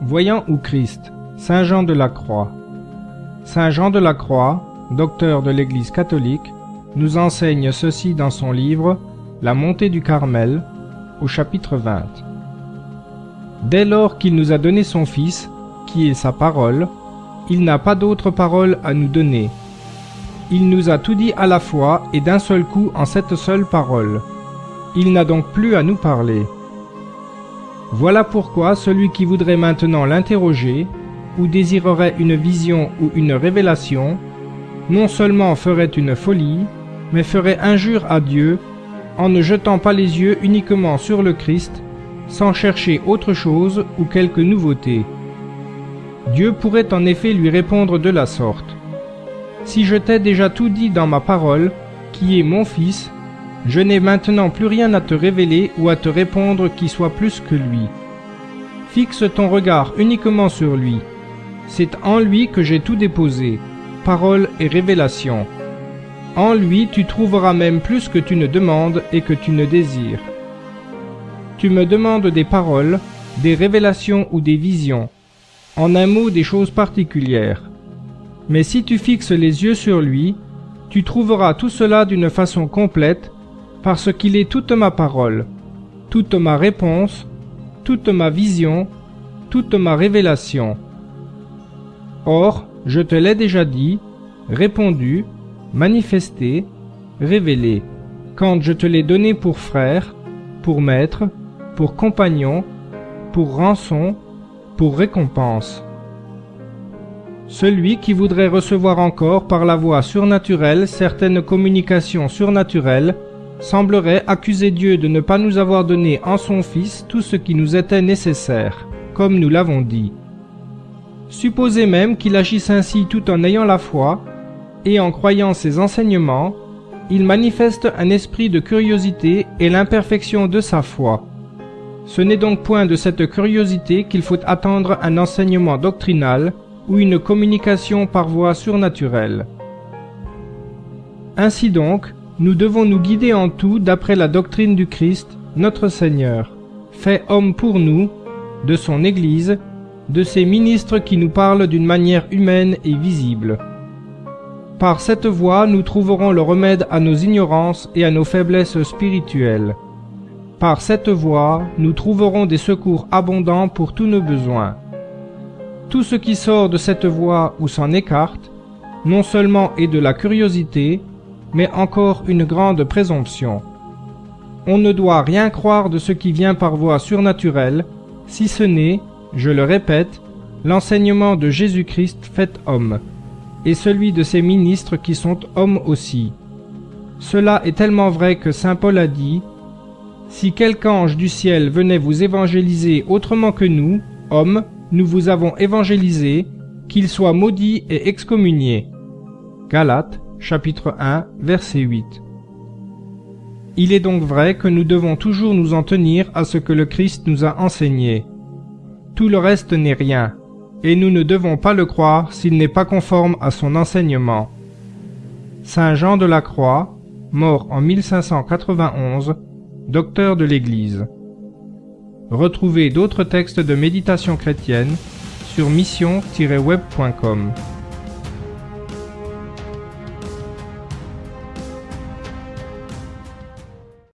Voyant où Christ, Saint Jean de la Croix. Saint Jean de la Croix, docteur de l'Église catholique, nous enseigne ceci dans son livre La montée du Carmel, au chapitre 20. Dès lors qu'il nous a donné son Fils, qui est sa parole, il n'a pas d'autre parole à nous donner. Il nous a tout dit à la fois et d'un seul coup en cette seule parole. Il n'a donc plus à nous parler. Voilà pourquoi celui qui voudrait maintenant l'interroger, ou désirerait une vision ou une révélation, non seulement ferait une folie, mais ferait injure à Dieu en ne jetant pas les yeux uniquement sur le Christ, sans chercher autre chose ou quelque nouveauté. Dieu pourrait en effet lui répondre de la sorte. Si je t'ai déjà tout dit dans ma parole, qui est mon Fils, je n'ai maintenant plus rien à te révéler ou à te répondre qui soit plus que lui. Fixe ton regard uniquement sur lui. C'est en lui que j'ai tout déposé, parole et révélation. En lui tu trouveras même plus que tu ne demandes et que tu ne désires. Tu me demandes des paroles, des révélations ou des visions, en un mot des choses particulières. Mais si tu fixes les yeux sur lui, tu trouveras tout cela d'une façon complète, parce qu'il est toute ma parole, toute ma réponse, toute ma vision, toute ma révélation. Or, je te l'ai déjà dit, répondu, manifesté, révélé, quand je te l'ai donné pour frère, pour maître, pour compagnon, pour rançon, pour récompense. Celui qui voudrait recevoir encore par la voie surnaturelle certaines communications surnaturelles semblerait accuser Dieu de ne pas nous avoir donné en son Fils tout ce qui nous était nécessaire, comme nous l'avons dit. Supposez même qu'il agisse ainsi tout en ayant la foi, et en croyant ses enseignements, il manifeste un esprit de curiosité et l'imperfection de sa foi. Ce n'est donc point de cette curiosité qu'il faut attendre un enseignement doctrinal ou une communication par voie surnaturelle. Ainsi donc, nous devons nous guider en tout d'après la doctrine du Christ, notre Seigneur, fait homme pour nous, de son Église, de ses ministres qui nous parlent d'une manière humaine et visible. Par cette voie, nous trouverons le remède à nos ignorances et à nos faiblesses spirituelles. Par cette voie, nous trouverons des secours abondants pour tous nos besoins. Tout ce qui sort de cette voie ou s'en écarte, non seulement est de la curiosité, mais encore une grande présomption. On ne doit rien croire de ce qui vient par voie surnaturelle, si ce n'est, je le répète, l'enseignement de Jésus-Christ fait homme, et celui de ses ministres qui sont hommes aussi. Cela est tellement vrai que Saint Paul a dit, Si quelque ange du ciel venait vous évangéliser autrement que nous, hommes, nous vous avons évangélisé, qu'il soit maudit et excommunié. Galates, chapitre 1, verset 8. Il est donc vrai que nous devons toujours nous en tenir à ce que le Christ nous a enseigné. Tout le reste n'est rien, et nous ne devons pas le croire s'il n'est pas conforme à son enseignement. Saint Jean de la Croix, mort en 1591, docteur de l'Église. Retrouvez d'autres textes de méditation chrétienne sur mission-web.com.